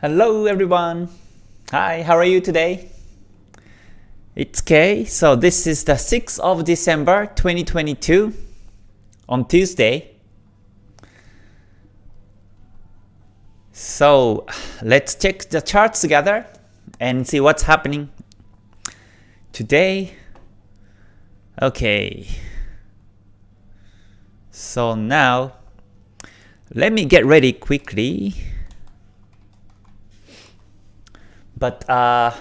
Hello everyone. Hi, how are you today? It's Kay. So this is the 6th of December 2022 on Tuesday. So let's check the charts together and see what's happening today. Okay. So now let me get ready quickly. But uh,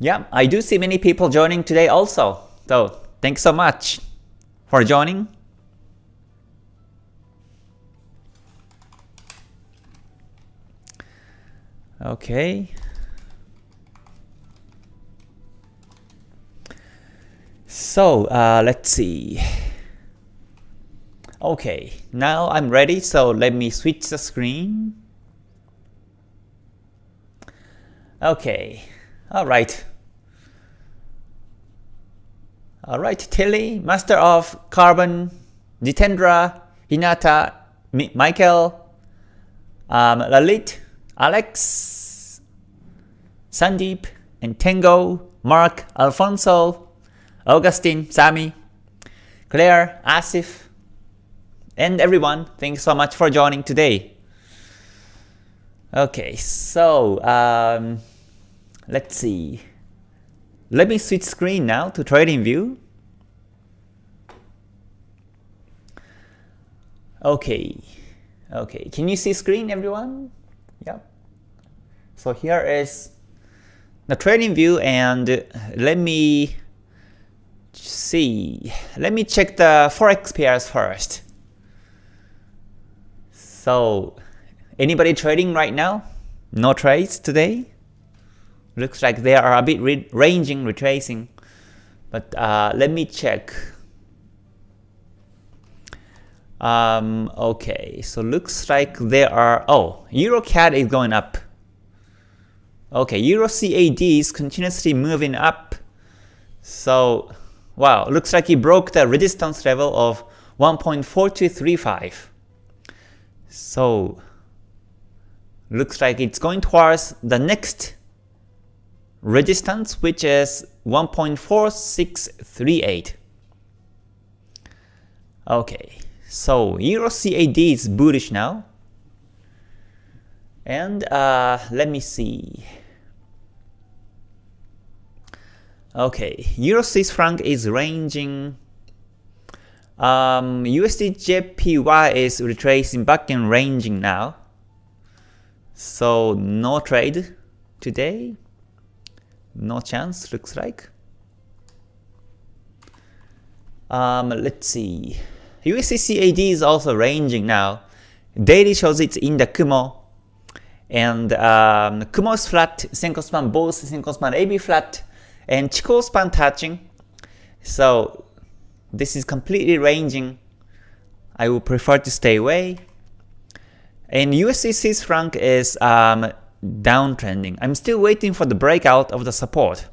yeah, I do see many people joining today also. So thanks so much for joining. Okay. So uh, let's see. Okay, now I'm ready, so let me switch the screen. Okay, alright. Alright, Tilly, Master of Carbon, Jitendra, Hinata, Mi Michael, um, Lalit, Alex, Sandeep, and Tango, Mark, Alfonso, Augustine, Sami, Claire, Asif, and everyone, thanks so much for joining today. Okay, so um, let's see. Let me switch screen now to TradingView. Okay, okay. Can you see screen, everyone? Yeah. So here is the trading view, and let me see. Let me check the forex pairs first. So Anybody trading right now? No trades today? Looks like they are a bit re ranging, retracing. But uh, let me check. Um, okay, so looks like there are, oh, EuroCAD is going up. Okay, Euro CAD is continuously moving up. So, wow, looks like it broke the resistance level of 1.4235. So, looks like it's going towards the next resistance which is 1.4638. Okay, so Euro CAD is bullish now. And uh, let me see. Okay, Euro Swiss franc is ranging. Um, USD JPY is retracing back and ranging now. So no trade today. No chance, looks like. Um, let's see. USCCAD is also ranging now. Daily shows it's in the Kumo. And um, Kumo is flat, Senkou span both Senkou span AB flat, and Chikou span touching. So this is completely ranging. I would prefer to stay away. And USD Swiss franc is um, downtrending. I'm still waiting for the breakout of the support.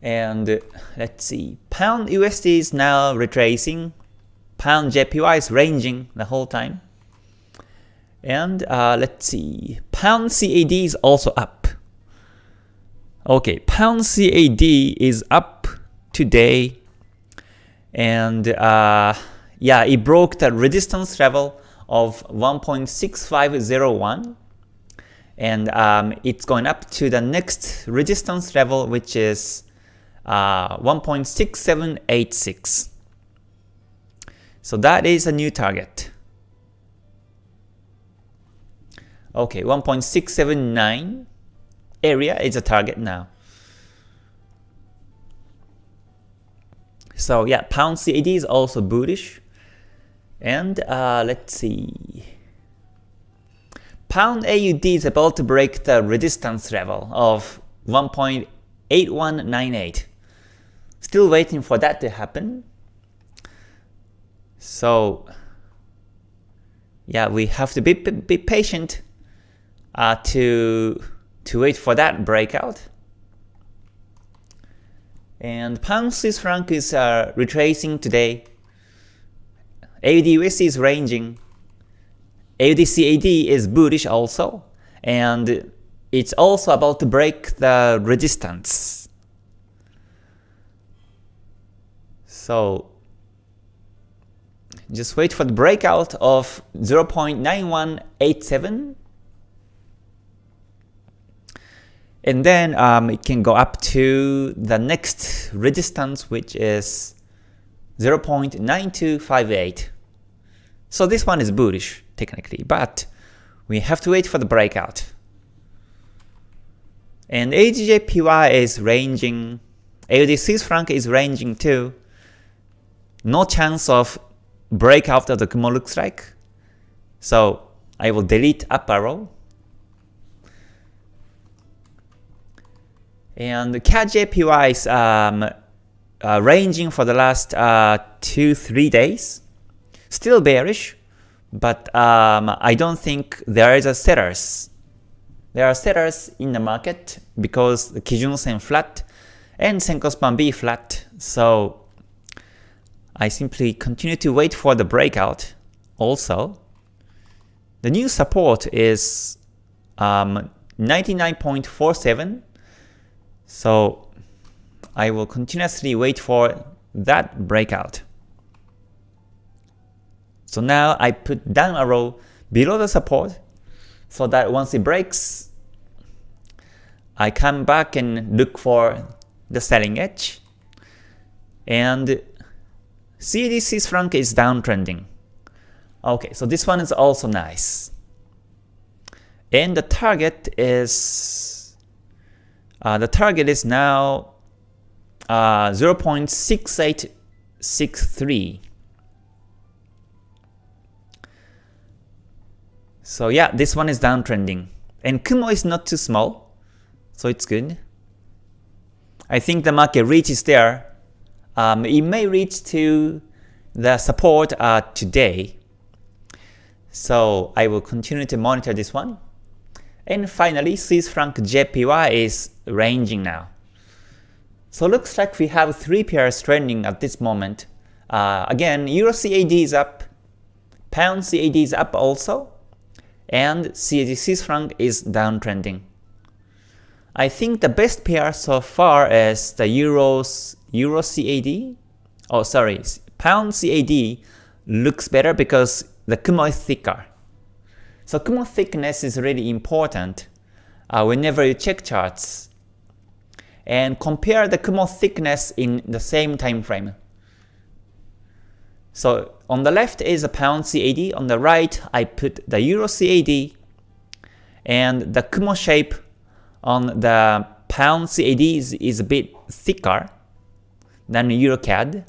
And let's see, pound USD is now retracing, pound JPY is ranging the whole time. And uh, let's see, pound CAD is also up. Okay, pound CAD is up today. And uh, yeah, it broke the resistance level of 1.6501 and um, it's going up to the next resistance level which is uh, 1.6786. So that is a new target. Okay, 1.679 area is a target now. So yeah, pound CAD is also bullish. And uh, let's see. Pound AUD is about to break the resistance level of 1.8198. Still waiting for that to happen. So yeah, we have to be, be patient uh, to, to wait for that breakout. And pound Swiss franc is uh, retracing today AUD is ranging. AUDCAD is bullish also, and it's also about to break the resistance. So just wait for the breakout of 0.9187 and then um, it can go up to the next resistance which is 0.9258 so this one is bullish technically but we have to wait for the breakout and AUDJPY is ranging AUD Swiss franc is ranging too no chance of breakout after the Kumo looks like. So I will delete up arrow. And CAD JPY is um, uh, ranging for the last uh, 2-3 days. Still bearish, but um, I don't think there is a sellers. There are sellers in the market because the Kijun Sen flat and Senkou Span B flat. So I simply continue to wait for the breakout. Also, the new support is um, 99.47, so I will continuously wait for that breakout. So now I put down arrow below the support so that once it breaks, I come back and look for the selling edge. And CAD Swiss franc is downtrending. Okay, so this one is also nice. And the target is uh, the target is now uh, 0.6863. So yeah, this one is downtrending. And Kumo is not too small, so it's good. I think the market reaches there um, it may reach to the support uh, today. So I will continue to monitor this one. And finally, Swiss franc JPY is ranging now. So looks like we have three pairs trending at this moment. Uh, again, Euro CAD is up, Pound CAD is up also, and CAD Swiss franc is downtrending. I think the best pair so far is the Euros Euro CAD, oh sorry, Pound CAD looks better because the Kumo is thicker. So Kumo thickness is really important uh, whenever you check charts. And compare the Kumo thickness in the same time frame. So on the left is a Pound CAD, on the right I put the Euro CAD, and the Kumo shape on the Pound CAD is, is a bit thicker, than the euro CAD.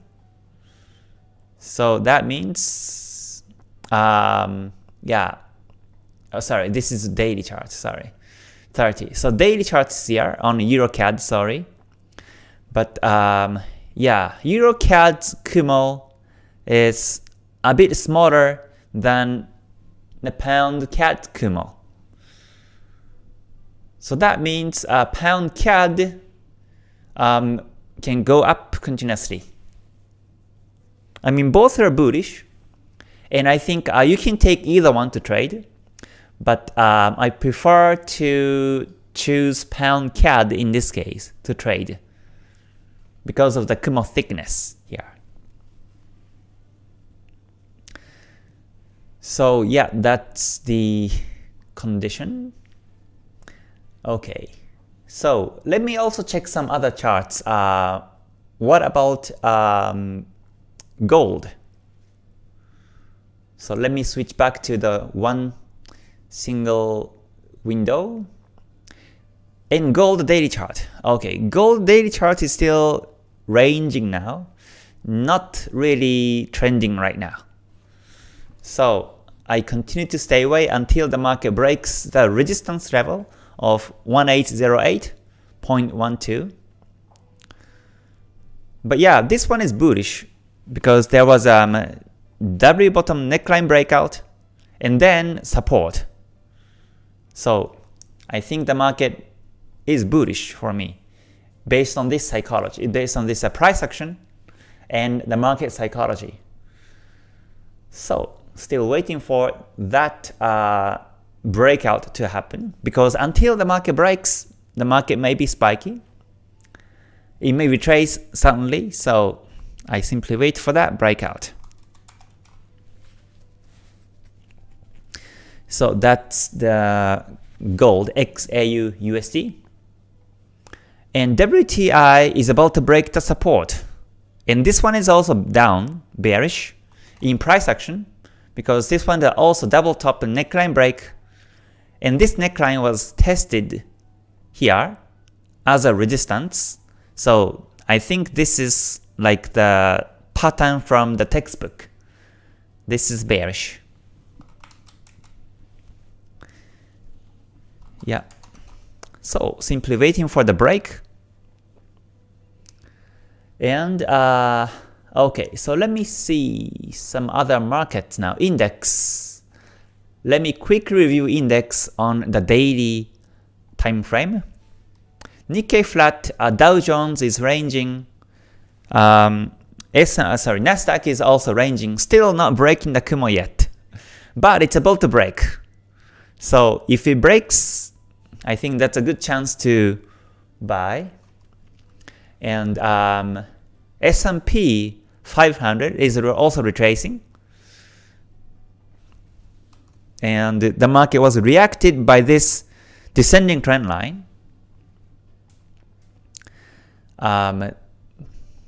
So that means, um, yeah, oh sorry, this is daily chart, sorry, 30. So daily charts here on euro CAD, sorry. But um, yeah, EuroCAD's Kumo is a bit smaller than the pound CAD Kumo. So that means uh, pound CAD um, can go up continuously. I mean, both are bullish, and I think uh, you can take either one to trade, but um, I prefer to choose pound CAD in this case to trade because of the Kumo thickness here. So yeah, that's the condition. Okay. So let me also check some other charts. Uh, what about um, gold? So let me switch back to the one single window. In gold daily chart. Okay, gold daily chart is still ranging now, not really trending right now. So I continue to stay away until the market breaks the resistance level of 1808.12. But yeah, this one is bullish because there was um, W bottom neckline breakout and then support. So I think the market is bullish for me based on this psychology, based on this uh, price action and the market psychology. So still waiting for that uh, breakout to happen because until the market breaks, the market may be spiky. It may retrace suddenly, so I simply wait for that breakout. So that's the gold XAU USD. And WTI is about to break the support. And this one is also down, bearish, in price action, because this one also double top neckline break. And this neckline was tested here as a resistance. So I think this is like the pattern from the textbook. This is bearish. Yeah. So simply waiting for the break. And uh, okay, so let me see some other markets now. Index. Let me quick review index on the daily time frame. Nikkei flat, uh, Dow Jones is ranging. Um, S, uh, sorry, Nasdaq is also ranging, still not breaking the Kumo yet, but it's about to break. So if it breaks, I think that's a good chance to buy. And um, S&P 500 is also retracing. And the market was reacted by this descending trend line. Um,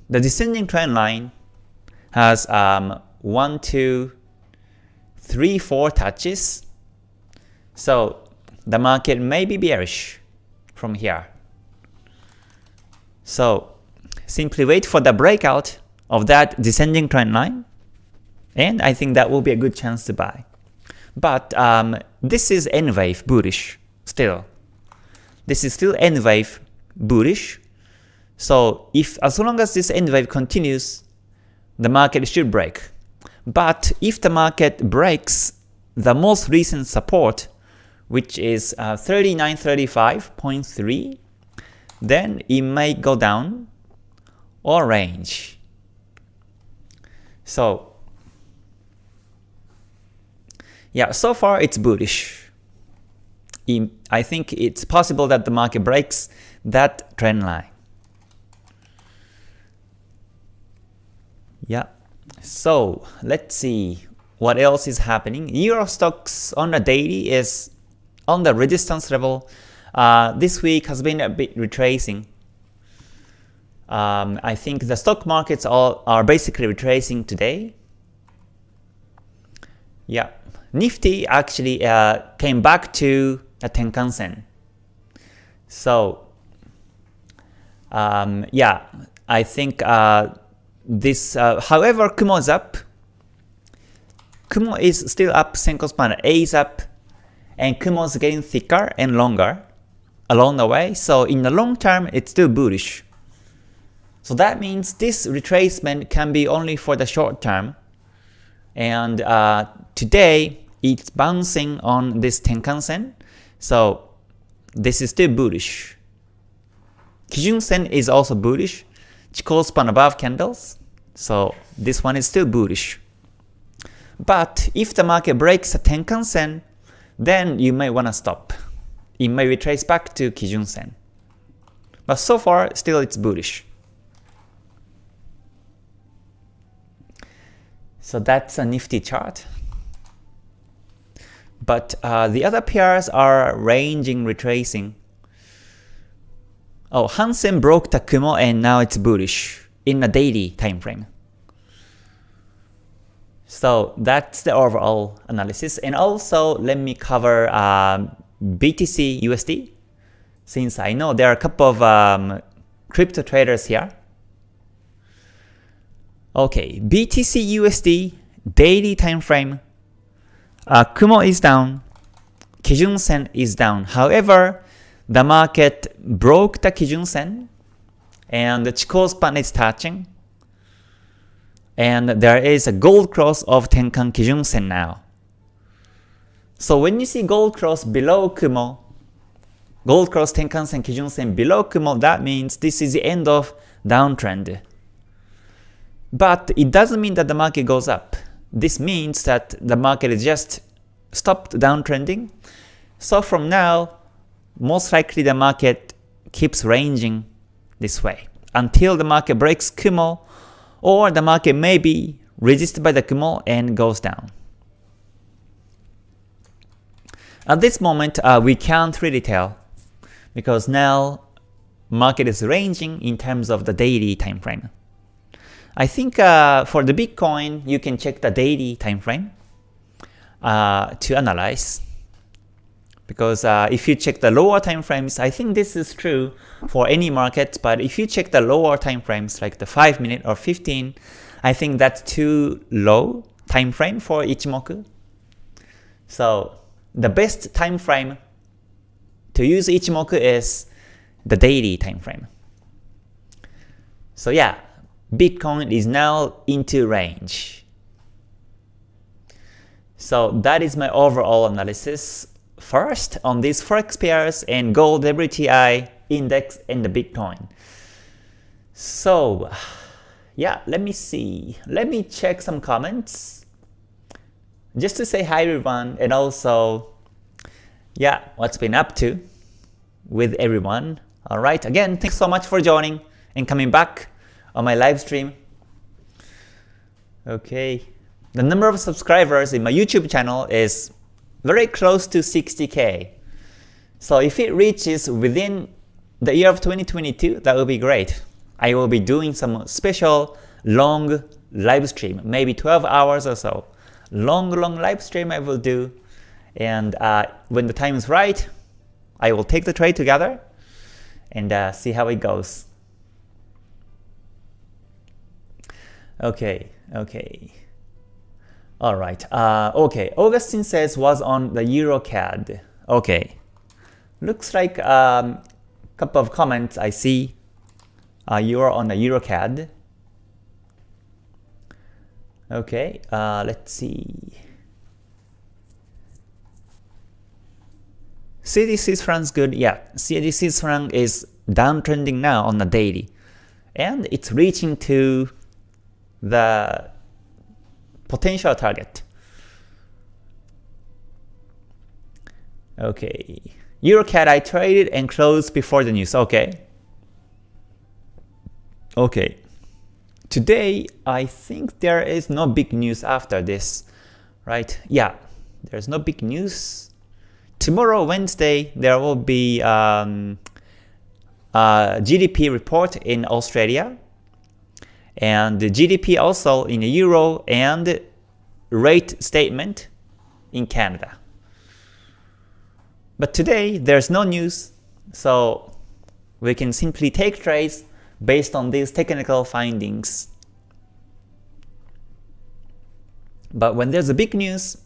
the descending trend line has um, 1, 2, 3, 4 touches. So the market may be bearish from here. So simply wait for the breakout of that descending trend line, and I think that will be a good chance to buy. But um, this is N wave bullish still. This is still N wave bullish. So if as long as this N wave continues, the market should break. But if the market breaks the most recent support which is uh, 3935.3, then it may go down or range. So yeah, so far it's bullish. I think it's possible that the market breaks that trend line. Yeah, so let's see what else is happening. Euro Stoxx on a daily is on the resistance level, uh, this week has been a bit retracing. Um, I think the stock markets all are basically retracing today. Yeah, Nifty actually uh, came back to a Tenkan Sen. So um, yeah, I think uh, this, uh, however, Kumo is up. Kumo is still up, Senkou span A is up, and Kumo is getting thicker and longer along the way, so in the long term it's still bullish. So that means this retracement can be only for the short term, and uh, today it's bouncing on this Tenkan Sen, so this is still bullish. Kijun Sen is also bullish, Chikou span above candles, so this one is still bullish. But if the market breaks a Tenkan Sen, then you may wanna stop. It may retrace back to Kijun Sen. But so far, still it's bullish. So that's a nifty chart. But uh, the other pairs are ranging, retracing. Oh, Hang Seng broke the Kumo and now it's bullish in a daily time frame. So that's the overall analysis. And also let me cover um, BTC USD since I know there are a couple of um, crypto traders here. Okay, BTC USD daily time frame. Uh, Kumo is down, Kijun Sen is down. However, the market broke the Kijun Sen and the Chikou span is touching and there is a gold cross of Tenkan Kijun Sen now. So when you see gold cross below Kumo, gold cross Tenkan Sen Kijun Sen below Kumo, that means this is the end of downtrend. But it doesn't mean that the market goes up. this means that the market is just stopped downtrending. So from now, most likely the market keeps ranging this way until the market breaks Kumo or the market may be resisted by the Kumo and goes down. At this moment, uh, we can't really tell because now market is ranging in terms of the daily time frame. I think uh, for the Bitcoin, you can check the daily time frame uh, to analyze. Because uh, if you check the lower time frames, I think this is true for any market, but if you check the lower time frames like the 5 minute or 15, I think that's too low time frame for Ichimoku. So the best time frame to use Ichimoku is the daily time frame. So yeah, Bitcoin is now into range. So that is my overall analysis. First, on these forex pairs and gold WTI index and the Bitcoin. So yeah, let me see. Let me check some comments. Just to say hi everyone and also yeah, what's been up to with everyone. Alright, again, thanks so much for joining and coming back on my live stream. Okay, the number of subscribers in my YouTube channel is very close to 60k. So if it reaches within the year of 2022, that would be great. I will be doing some special long live stream, maybe 12 hours or so. Long, long live stream I will do and uh, when the time is right, I will take the trade together and uh, see how it goes. Okay, okay. Alright, uh, okay. Augustine says was on the EuroCAD. Okay. Looks like a um, couple of comments I see. Uh, you're on the EuroCAD. Okay, uh, let's see. CAD franc good, yeah, CAD franc is downtrending now on the daily, and it's reaching to the potential target. Okay, EuroCAD I traded and closed before the news, okay. Okay, today I think there is no big news after this, right? Yeah, there's no big news tomorrow, Wednesday, there will be um, a GDP report in Australia, and the GDP also in the Euro and rate statement in Canada. But today, there's no news, so we can simply take trades based on these technical findings. But when there's a big news,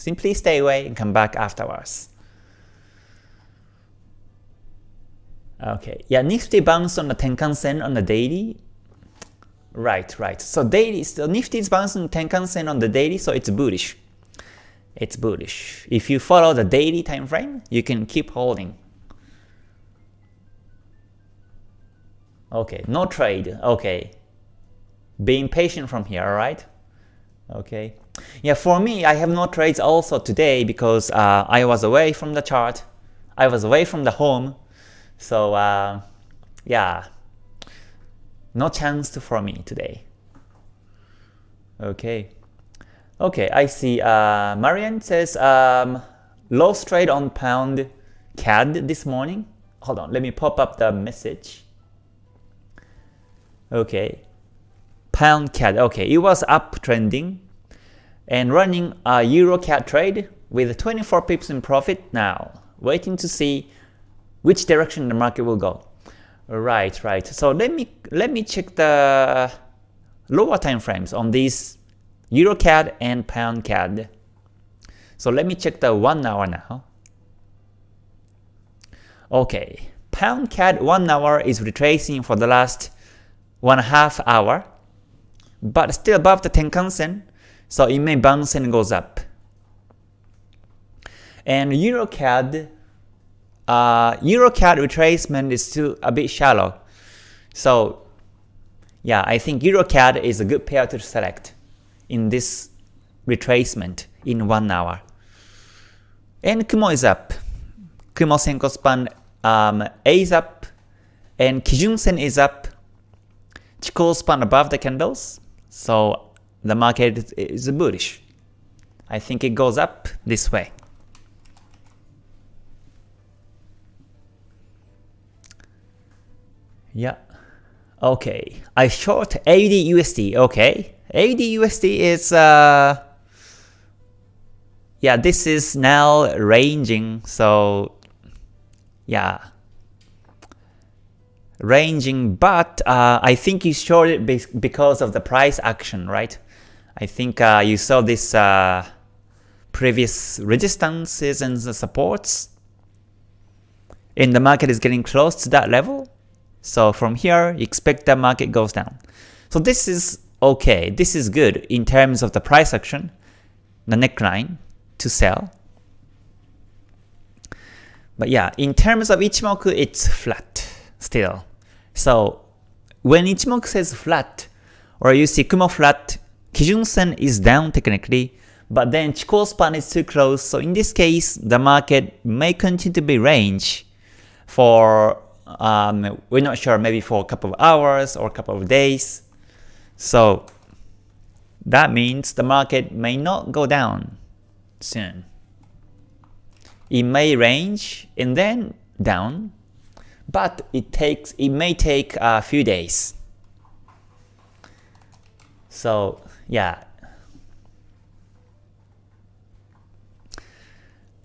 Simply stay away and come back afterwards. Okay, yeah, Nifty bounced on the Tenkan Sen on the daily. Right, right. So daily, so Nifty is bouncing Tenkan Sen on the daily, so it's bullish. It's bullish. If you follow the daily time frame, you can keep holding. Okay, no trade. Okay. Being patient from here, alright? Okay. Yeah, for me, I have no trades also today because uh, I was away from the chart. I was away from the home. So uh, yeah, no chance for me today. Okay. Okay, I see. Uh, Marian says um, lost trade on pound CAD this morning. Hold on, let me pop up the message. Okay, pound CAD. Okay, it was uptrending and running a euro CAD trade with 24 pips in profit now, waiting to see which direction the market will go. Right, right. So let me let me check the lower time frames on these EuroCAD and PoundCAD. So let me check the 1 hour now. Okay, PoundCAD 1 hour is retracing for the last 1 half hour, but still above the Tenkan Sen so it may bounce and goes up. And EuroCAD, uh, EuroCAD retracement is still a bit shallow. So yeah, I think EuroCAD is a good pair to select. in this retracement in 1 hour. And Kumo is up. Kumo Senkou span um, A is up, and Kijun Sen is up. Chikou span above the candles, so the market is bullish. I think it goes up this way. Yeah. Okay. I short AUD Okay. AUD is uh yeah, this is now ranging, so yeah. Ranging, but uh, I think you shorted because of the price action, right? I think uh, you saw this uh, previous resistances and the supports, and the market is getting close to that level. So from here, expect the market goes down. So this is okay, this is good in terms of the price action, the neckline to sell. But yeah, in terms of Ichimoku, it's flat still. So when Ichimoku says flat, or you see Kumo flat, Kijun Sen is down technically, but then Chikou span is too close, so in this case, the market may continue to be range for, um, we're not sure, maybe for a couple of hours or a couple of days. So that means the market may not go down soon. It may range and then down, but it takes it may take a few days. So yeah,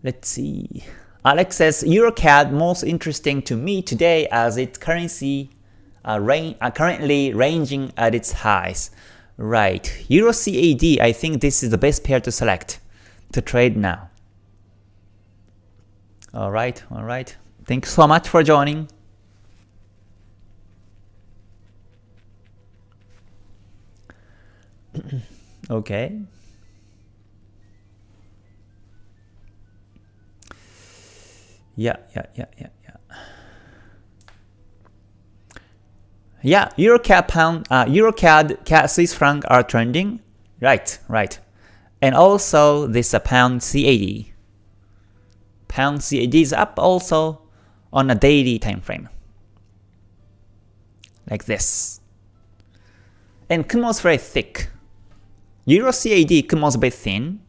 Let's see. Alex says EuroCAD most interesting to me today as its currency uh, uh, currently ranging at its highs. Right, Euro CAD, I think this is the best pair to select to trade now. Alright, alright. Thanks so much for joining. okay. Yeah, yeah, yeah, yeah, yeah. Yeah, EuroCAD pound, uh, EuroCAD, CAD Swiss franc are trending. Right, right. And also this uh, pound CAD. Pound CAD is up also on a daily time frame. Like this. And Kumo is very thick. Euro CAD Kumo is a bit thin,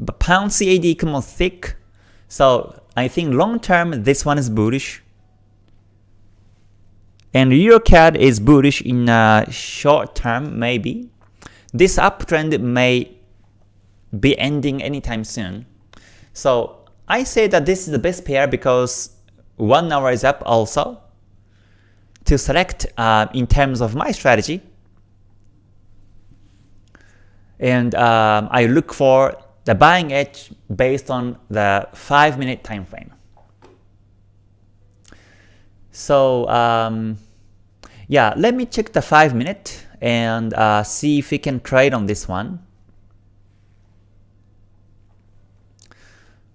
but Pound CAD Kumo thick. So I think long term this one is bullish. And EuroCAD is bullish in uh, short term maybe. This uptrend may be ending anytime soon. So I say that this is the best pair because 1 hour is up also. To select uh, in terms of my strategy, and um, I look for the buying edge based on the 5 minute time frame. So um, yeah, let me check the 5 minute and uh, see if we can trade on this one.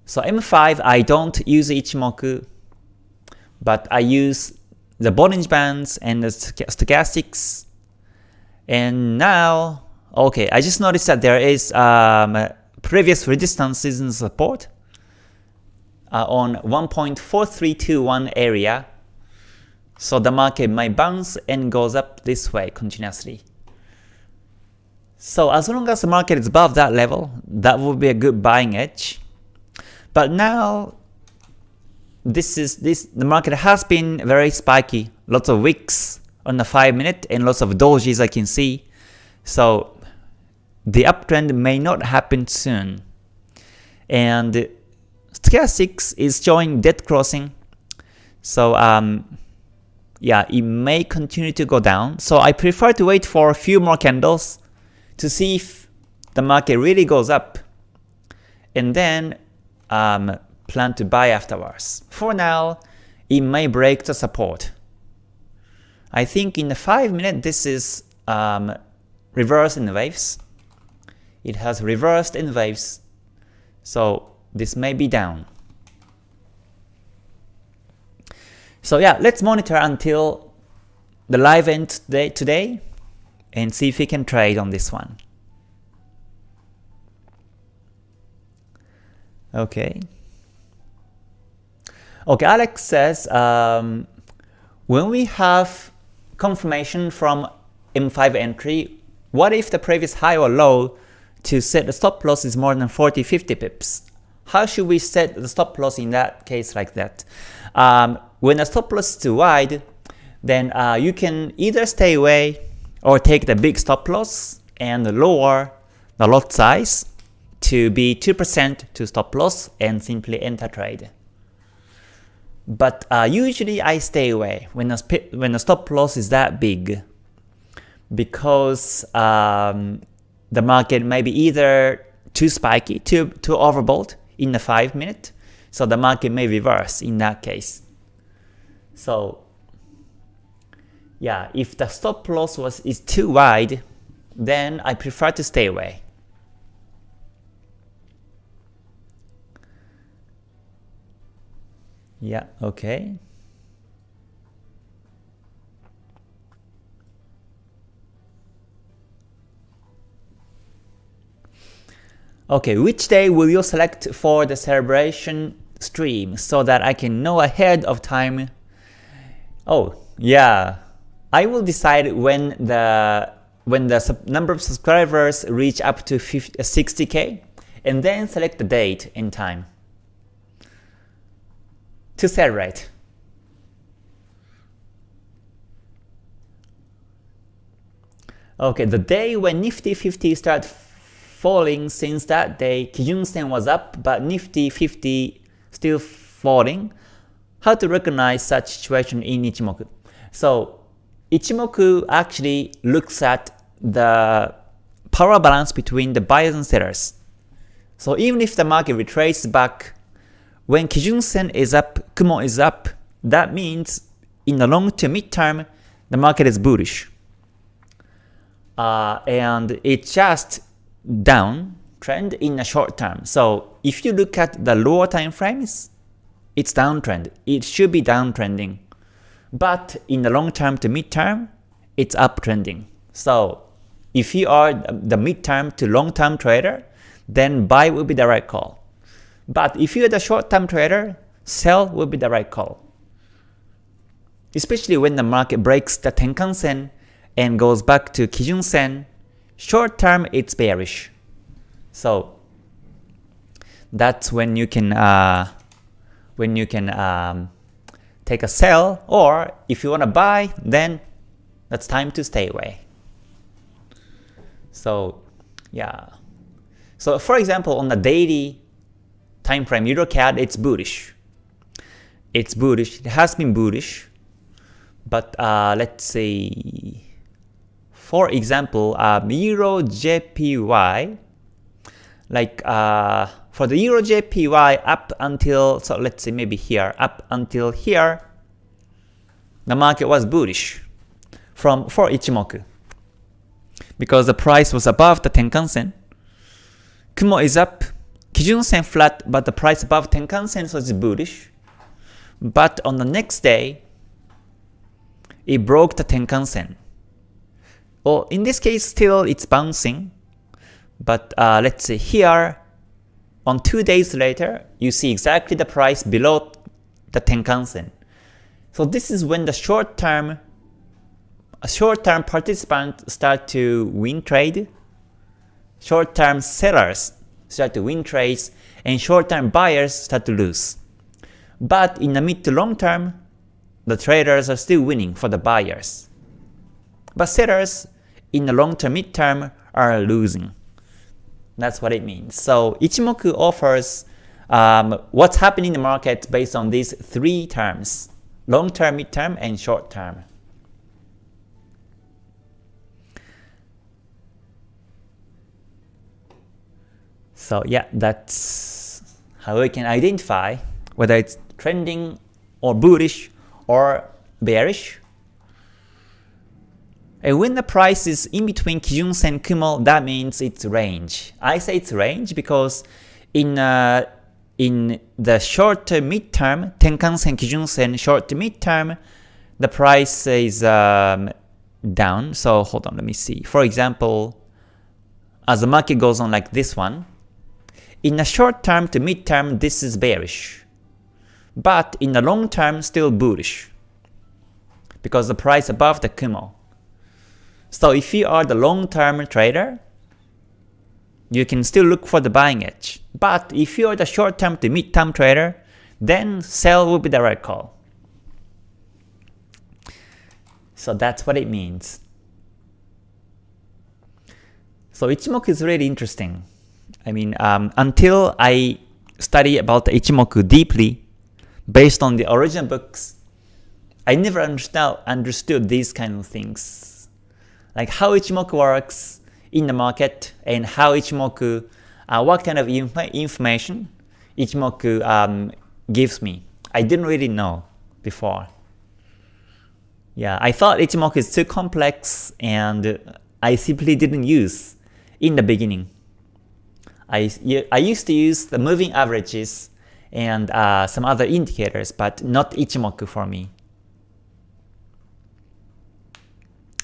So M5 I don't use Ichimoku, but I use the Bollinger Bands and the stochastics. And now, okay, I just noticed that there is um, previous resistances and support uh, on 1.4321 area. So the market might bounce and goes up this way continuously. So as long as the market is above that level, that would be a good buying edge. But now this is this the market has been very spiky, lots of wicks on the 5 minute and lots of dojis I can see. So the uptrend may not happen soon. And stochastics is showing dead crossing. So um, yeah, it may continue to go down. So I prefer to wait for a few more candles to see if the market really goes up. And then um, plan to buy afterwards. For now, it may break the support. I think in the 5 minute this is um, reverse in the waves it has reversed in waves, so this may be down. So yeah, let's monitor until the live end today, today and see if we can trade on this one. Okay. Okay, Alex says, um, when we have confirmation from M5 entry, what if the previous high or low to set the stop loss is more than 40-50 pips? How should we set the stop loss in that case like that? Um, when the stop loss is too wide, then uh, you can either stay away or take the big stop loss and lower the lot size to be 2% to stop loss and simply enter trade. But uh, usually I stay away when the, when the stop loss is that big because um, the market may be either too spiky, too, too overbought in the 5 minute, so the market may reverse in that case. So yeah, if the stop loss was is too wide, then I prefer to stay away. Yeah, okay. Okay, which day will you select for the celebration stream so that I can know ahead of time? Oh, yeah. I will decide when the when the number of subscribers reach up to 50, uh, 60k and then select the date and time to celebrate. Okay, the day when Nifty 50 start falling since that day, Kijun Sen was up, but Nifty 50 still falling. How to recognize such situation in Ichimoku? So Ichimoku actually looks at the power balance between the buyers and sellers. So even if the market retraces back, when Kijun Sen is up, Kumo is up, that means in the long to mid term, the market is bullish. Uh, and it just down trend in a short term. So if you look at the lower time frames, it's downtrend. It should be downtrending. But in the long term to mid term, it's uptrending. So if you are the mid term to long term trader, then buy will be the right call. But if you're the short term trader, sell will be the right call. Especially when the market breaks the Tenkan Sen and goes back to Kijun Sen Short term, it's bearish. So that's when you can uh, when you can um, take a sell, or if you want to buy, then that's time to stay away. So yeah. So for example, on the daily time frame, EuroCAD, it's bullish. It's bullish. It has been bullish, but uh, let's see. For example, um, Euro JPY, like uh, for the Euro JPY up until, so let's say maybe here, up until here, the market was bullish from for Ichimoku because the price was above the Tenkan Sen. Kumo is up, Kijun Sen flat, but the price above Tenkan Sen so it's bullish. But on the next day, it broke the Tenkan Sen. Well, in this case, still it's bouncing. But uh, let's say here, on two days later, you see exactly the price below the Tenkan-sen. So this is when the short-term short-term participants start to win trade, short-term sellers start to win trades, and short-term buyers start to lose. But in the mid to long term, the traders are still winning for the buyers. But sellers in the long term, mid term are losing. That's what it means. So Ichimoku offers um, what's happening in the market based on these three terms, long term, mid term, and short term. So yeah, that's how we can identify whether it's trending or bullish or bearish and when the price is in between Kijun Sen Kumo, that means it's range. I say it's range because in uh, in the short to mid term, Tenkan Sen Kijun Sen short to mid term, the price is um, down. So hold on, let me see. For example, as the market goes on like this one, In the short term to mid term, this is bearish. But in the long term, still bullish. Because the price above the Kumo. So if you are the long term trader, you can still look for the buying edge. But if you are the short term to mid term trader, then sell will be the right call. So that's what it means. So Ichimoku is really interesting. I mean, um, until I study about the Ichimoku deeply, based on the original books, I never understand, understood these kind of things. Like how Ichimoku works in the market and how Ichimoku, uh, what kind of inf information Ichimoku um, gives me. I didn't really know before. Yeah, I thought Ichimoku is too complex and I simply didn't use in the beginning. I, I used to use the moving averages and uh, some other indicators, but not Ichimoku for me.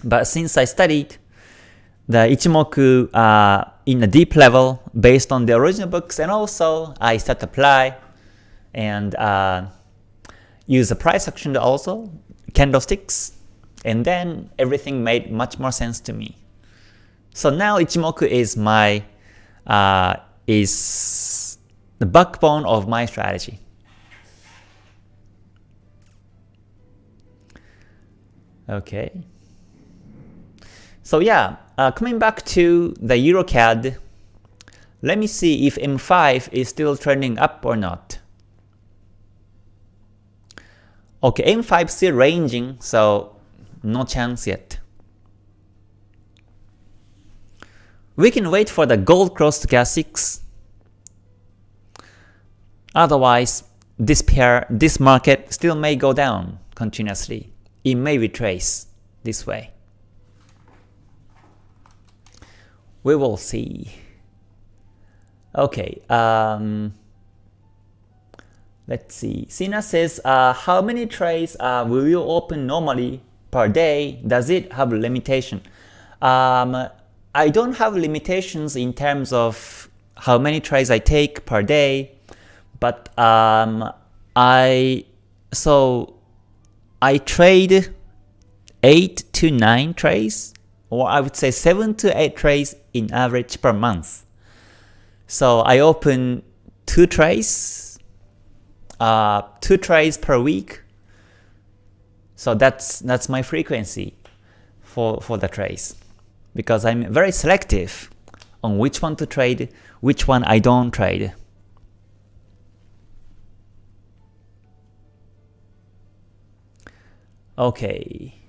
But since I studied the Ichimoku uh, in a deep level based on the original books, and also I start to apply and uh, use the price action also, candlesticks, and then everything made much more sense to me. So now Ichimoku is my uh, is the backbone of my strategy. Okay. So yeah, uh, coming back to the EuroCAD, let me see if M5 is still trending up or not. Okay, M5 still ranging, so no chance yet. We can wait for the gold cross to stochastics. Otherwise, this pair, this market still may go down continuously. It may retrace this way. We will see. Okay, um, let's see. Sina says, uh, how many trades uh, will you open normally per day? Does it have limitation? Um, I don't have limitations in terms of how many trades I take per day, but um, I so I trade 8 to 9 trades, or I would say 7 to 8 trades in average per month. So I open 2 trades, uh, 2 trades per week, so that's that's my frequency for, for the trades because I'm very selective on which one to trade, which one I don't trade. Okay.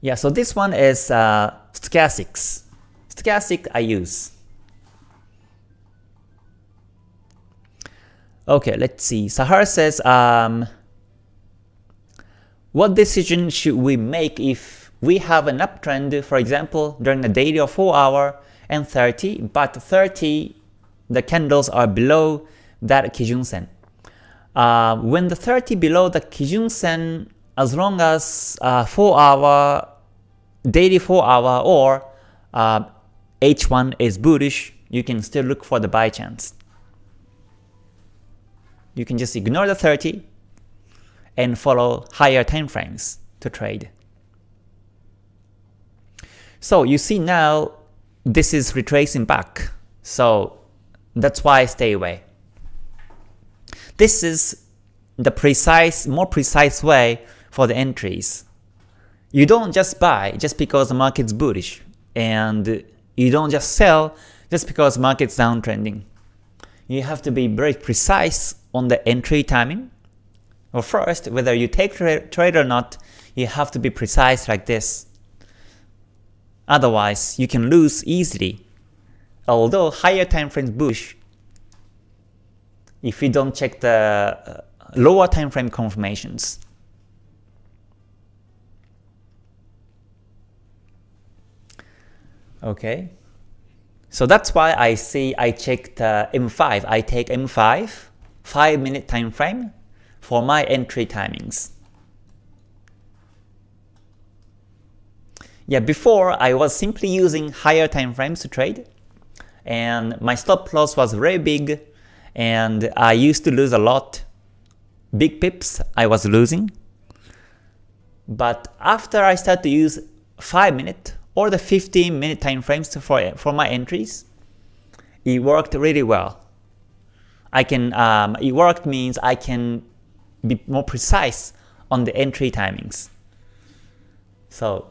Yeah, so this one is uh, stochastics. Stochastic I use. Okay, let's see. Sahar says, um, what decision should we make if we have an uptrend, for example, during the daily of 4 hour and 30, but 30, the candles are below that Kijun Sen. Uh, when the 30 below the Kijun Sen, as long as uh, 4 hour, daily 4 hour or uh, H1 is bullish, you can still look for the buy chance. You can just ignore the 30 and follow higher time frames to trade. So you see now this is retracing back. So that's why I stay away. This is the precise, more precise way for the entries. You don't just buy just because the market's bullish, and you don't just sell just because the market's downtrending. You have to be very precise on the entry timing. Well, first, whether you take trade or not, you have to be precise like this. Otherwise, you can lose easily. Although higher time frames bullish, if you don't check the uh, lower time frame confirmations. Okay, so that's why I see I checked uh, M5. I take M5, 5 minute time frame for my entry timings. Yeah, before I was simply using higher time frames to trade, and my stop loss was very big, and I used to lose a lot. Big pips I was losing. But after I start to use 5 minute or the 15 minute time frames for, for my entries, it worked really well. I can, um, it worked means I can be more precise on the entry timings. So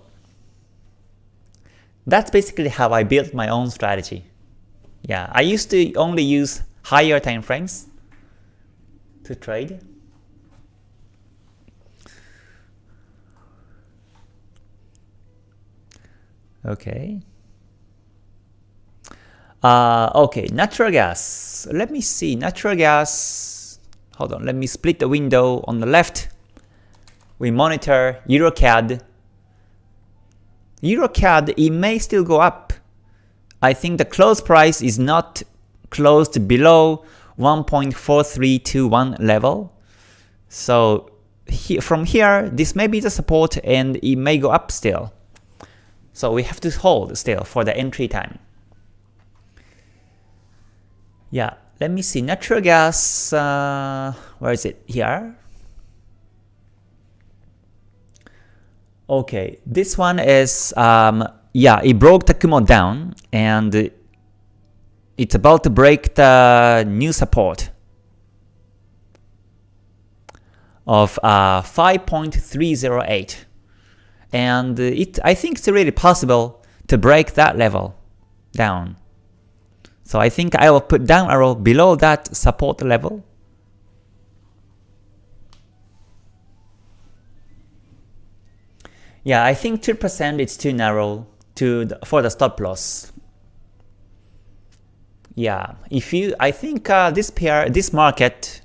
that's basically how I built my own strategy. Yeah, I used to only use higher time frames to trade. Okay. Uh, okay, natural gas. Let me see, natural gas. Hold on, let me split the window on the left. We monitor EuroCAD. EuroCAD, it may still go up. I think the close price is not closed below 1.4321 level. So he, from here, this may be the support and it may go up still. So we have to hold still for the entry time. Yeah, let me see. Natural gas, uh, where is it? Here. Okay, this one is, um, yeah, it broke the Kumo down and it's about to break the new support of uh, 5.308 and it I think it's really possible to break that level down. So I think I will put down arrow below that support level. Yeah, I think 2% is too narrow to the, for the stop loss. Yeah, if you, I think uh, this pair, this market,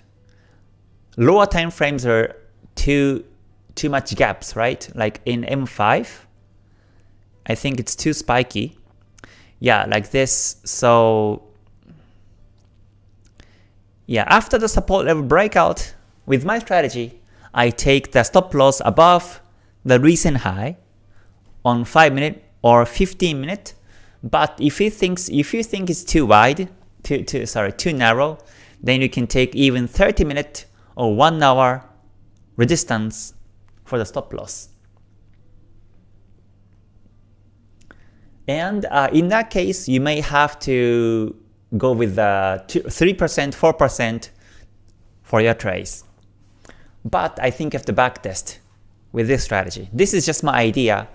lower time frames are too too much gaps, right? Like in M5, I think it's too spiky yeah, like this. So yeah, after the support level breakout, with my strategy, I take the stop loss above the recent high on 5 minute or 15 minute. But if you thinks if you think it's too wide, too, too sorry, too narrow, then you can take even 30 minute or 1 hour resistance for the stop loss. And uh, in that case, you may have to go with the 3%, 4% for your trades. But I think you to backtest with this strategy. This is just my idea.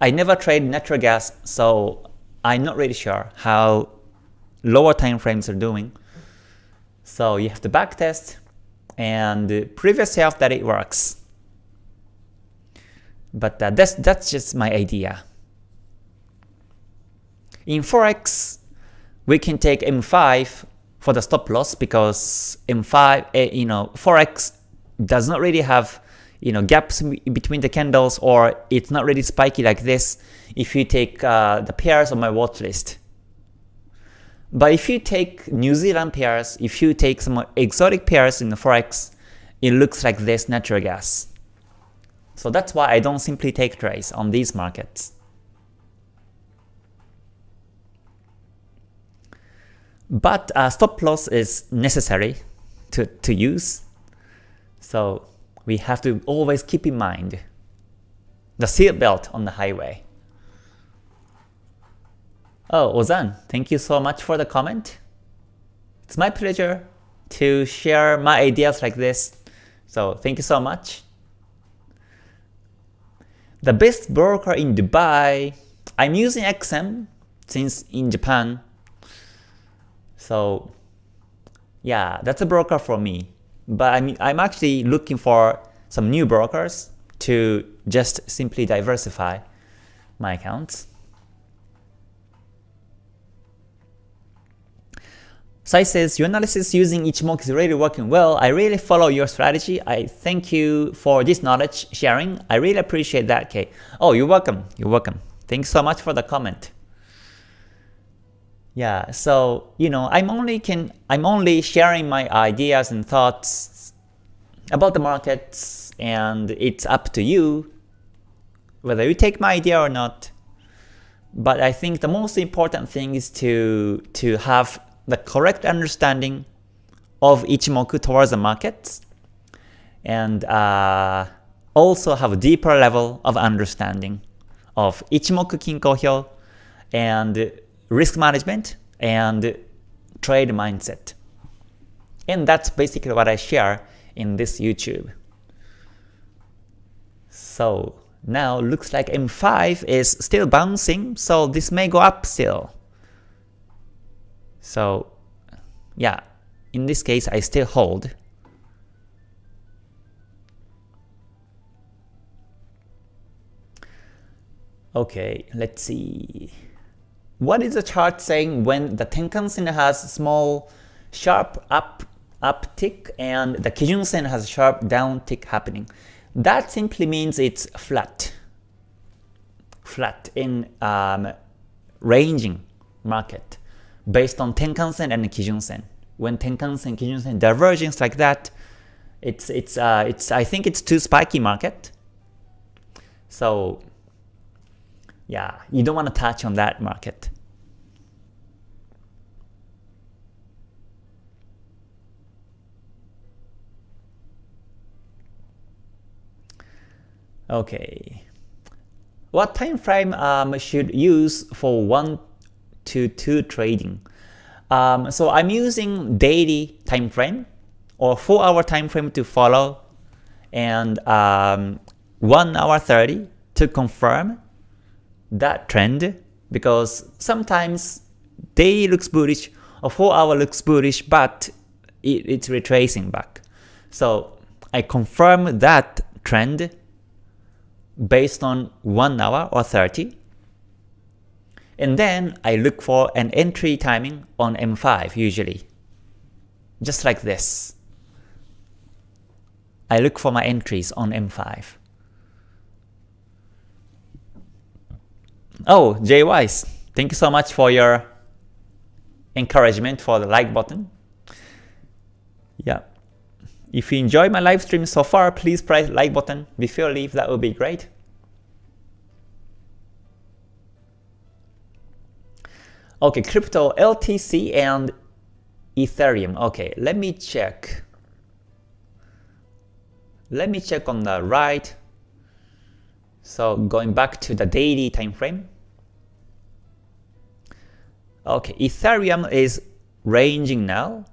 I never trade natural gas, so I'm not really sure how lower time frames are doing. So you have to backtest and prove yourself that it works. But uh, that's, that's just my idea. In Forex, we can take M5 for the stop loss because M5, eh, you know, Forex does not really have you know gaps between the candles or it's not really spiky like this if you take uh, the pairs on my watch list. But if you take New Zealand pairs, if you take some exotic pairs in the Forex, it looks like this natural gas. So that's why I don't simply take trades on these markets. But uh, stop loss is necessary to, to use. So we have to always keep in mind the seat belt on the highway. Oh, Ozan, thank you so much for the comment. It's my pleasure to share my ideas like this. So thank you so much. The best broker in Dubai, I'm using XM since in Japan so yeah, that's a broker for me. But I'm, I'm actually looking for some new brokers to just simply diversify my accounts. Sai says, your analysis using Ichimoku is really working well. I really follow your strategy. I thank you for this knowledge sharing. I really appreciate that, Kay. Oh, you're welcome. You're welcome. Thanks so much for the comment. Yeah, so you know, I'm only can I'm only sharing my ideas and thoughts about the markets, and it's up to you whether you take my idea or not. But I think the most important thing is to, to have the correct understanding of Ichimoku towards the markets and uh, also have a deeper level of understanding of Ichimoku Kinko Hyo and risk management and trade mindset. And that's basically what I share in this YouTube. So now looks like M5 is still bouncing, so this may go up still. So yeah, in this case I still hold. Okay, let's see. What is the chart saying when the Tenkan-sen has small sharp up uptick and the Kijun-sen has sharp down tick happening? That simply means it's flat. Flat in um, ranging market based on Tenkan-sen and Kijun-sen. When Tenkan-sen, Kijun-sen divergence like that, it's it's uh, it's I think it's too spiky market. So yeah, you don't want to touch on that market. Okay. What time frame um, should use for 1 to 2 trading? Um, so I'm using daily time frame or 4 hour time frame to follow and um, 1 hour 30 to confirm that trend because sometimes day looks bullish or 4 hour looks bullish but it, it's retracing back. So I confirm that trend based on 1 hour or 30 and then I look for an entry timing on M5 usually. Just like this. I look for my entries on M5. Oh, Jay Wise, thank you so much for your encouragement for the like button. Yeah. If you enjoy my live stream so far, please press like button before you leave, that would be great. Okay, crypto LTC and Ethereum. Okay, let me check. Let me check on the right. So going back to the daily time frame. Okay, Ethereum is ranging now.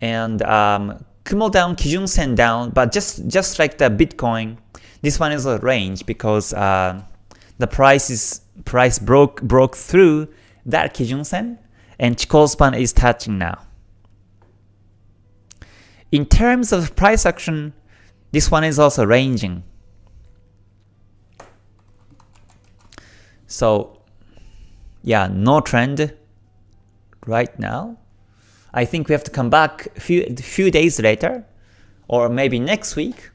And um, Kumo down, Kijun Sen down, but just just like the Bitcoin, this one is a range because uh, the price is price broke broke through that Kijun Sen, and Chikou span is touching now. In terms of price action, this one is also ranging. So yeah, no trend right now. I think we have to come back a few, few days later or maybe next week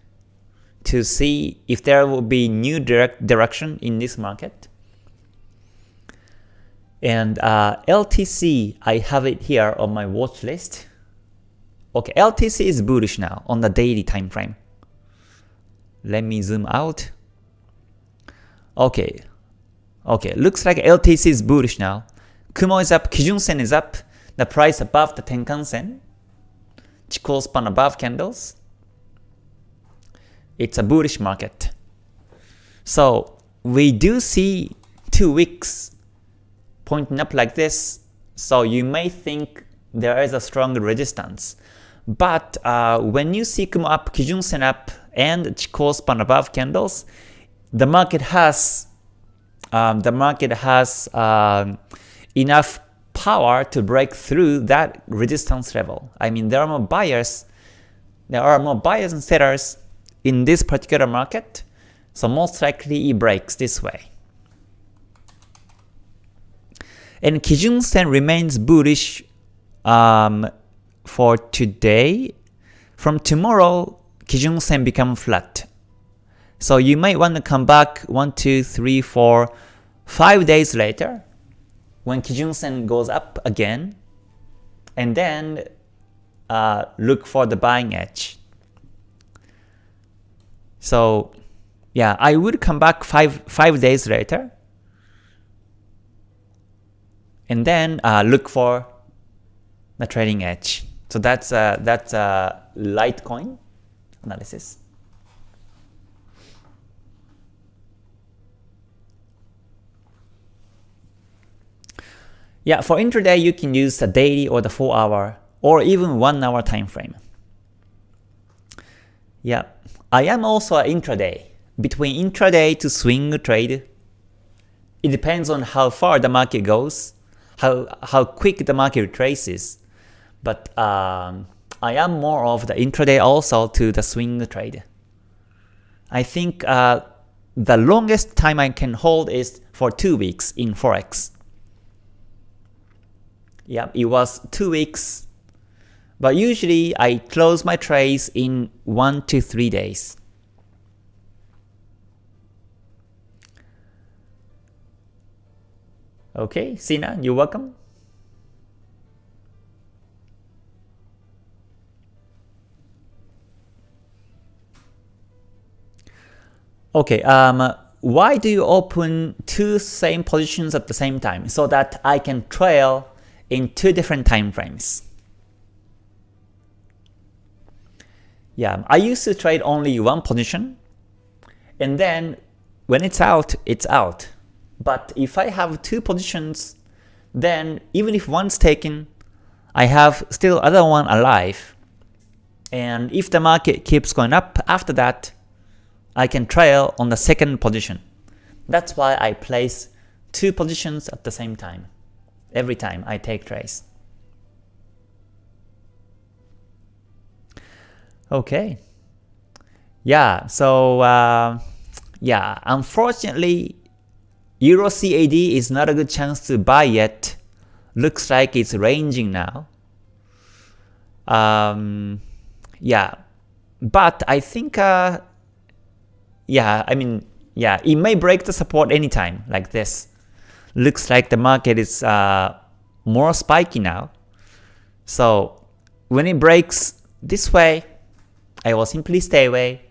to see if there will be new direct direction in this market. And uh, LTC, I have it here on my watch list. Okay, LTC is bullish now on the daily time frame. Let me zoom out. Okay, Okay, looks like LTC is bullish now. Kumo is up, Kijun Sen is up, the price above the Tenkan Sen. Chikou span above candles. It's a bullish market. So we do see two wicks pointing up like this, so you may think there is a strong resistance. But uh, when you see Kumo up, Kijun Sen up, and Chikou span above candles, the market has um, the market has um, enough power to break through that resistance level. I mean, there are more buyers, there are more buyers and sellers in this particular market, so most likely it breaks this way. And Kijun Sen remains bullish um, for today. From tomorrow, Kijun Sen become flat. So you might want to come back 1, 2, 3, 4, 5 days later when Kijun Sen goes up again and then uh, look for the buying edge. So yeah, I would come back 5, five days later and then uh, look for the trading edge. So that's uh, that's uh, Litecoin analysis. Yeah, for intraday you can use the daily or the 4 hour or even 1 hour time frame. Yeah, I am also an intraday. Between intraday to swing trade, it depends on how far the market goes, how, how quick the market retraces. But um, I am more of the intraday also to the swing trade. I think uh, the longest time I can hold is for 2 weeks in Forex. Yeah, it was 2 weeks. But usually I close my trades in 1 to 3 days. Okay, Sina, you're welcome. Okay, um, why do you open two same positions at the same time? So that I can trail in two different time frames. Yeah, I used to trade only one position, and then when it's out, it's out. But if I have two positions, then even if one's taken, I have still other one alive. And if the market keeps going up after that, I can trail on the second position. That's why I place two positions at the same time, every time I take trades. Okay. Yeah, so uh, yeah, unfortunately, Euro CAD is not a good chance to buy yet. Looks like it's ranging now. Um, yeah, but I think uh, yeah, I mean, yeah, it may break the support anytime like this. Looks like the market is uh, more spiky now. So when it breaks this way, I will simply stay away.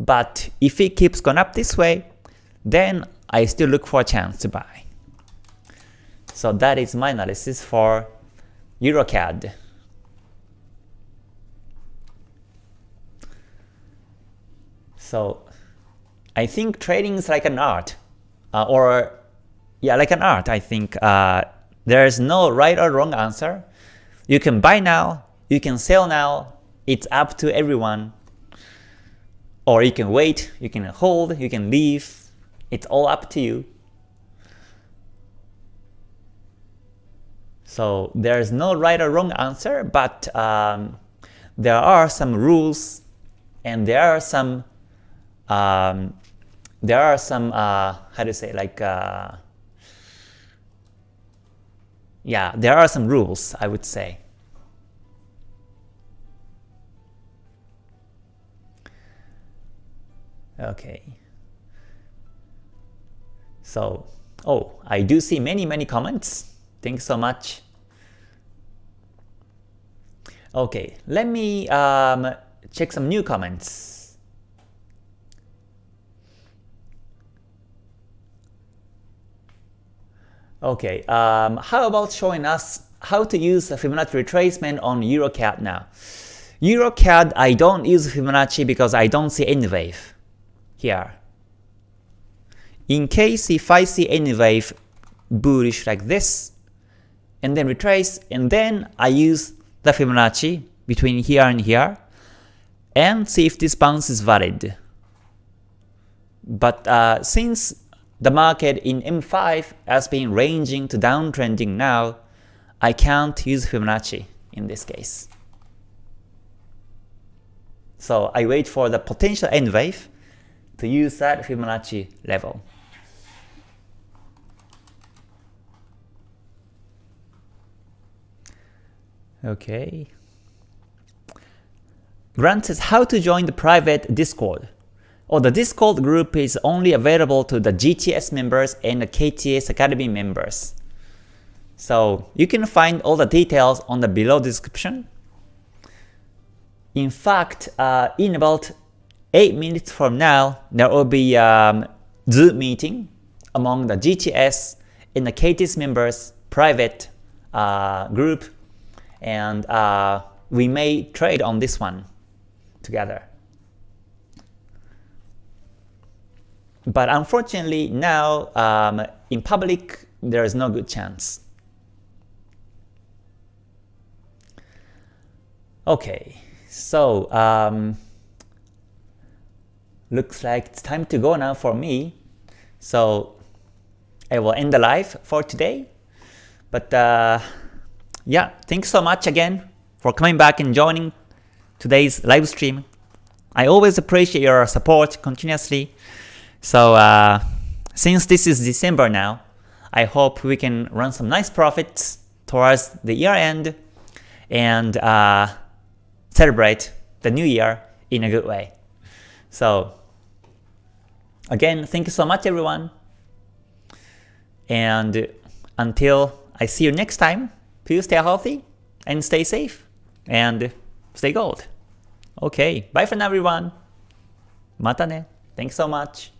But if it keeps going up this way, then I still look for a chance to buy. So that is my analysis for EuroCAD. So I think trading is like an art, uh, or yeah, like an art. I think uh, there is no right or wrong answer. You can buy now, you can sell now. It's up to everyone. Or you can wait, you can hold, you can leave. It's all up to you. So there's no right or wrong answer, but um, there are some rules and there are some um, there are some uh, how to say like uh, yeah there are some rules I would say. Okay. So oh I do see many many comments. Thanks so much. Okay, let me um, check some new comments. Okay, um, how about showing us how to use Fibonacci retracement on EuroCAD now? EuroCAD, I don't use Fibonacci because I don't see any wave here. In case if I see any wave bullish like this, and then retrace, and then I use the Fibonacci between here and here, and see if this bounce is valid. But uh, since the market in M5 has been ranging to downtrending now, I can't use Fibonacci in this case. So I wait for the potential N wave to use that Fibonacci level. Okay. Grant says how to join the private Discord or the Discord group is only available to the GTS members and the KTS Academy members. So you can find all the details on the below description. In fact, uh, in about 8 minutes from now, there will be a um, Zoom meeting among the GTS and the KTS members private uh, group, and uh, we may trade on this one together. But unfortunately now um, in public there is no good chance. Okay, so um, looks like it's time to go now for me. So I will end the live for today. But uh, yeah, thanks so much again for coming back and joining today's live stream. I always appreciate your support continuously. So uh, since this is December now, I hope we can run some nice profits towards the year end and uh, celebrate the new year in a good way. So again, thank you so much everyone. And until I see you next time, please stay healthy and stay safe and stay gold. Okay, bye for now everyone. Mata ne. Thanks so much.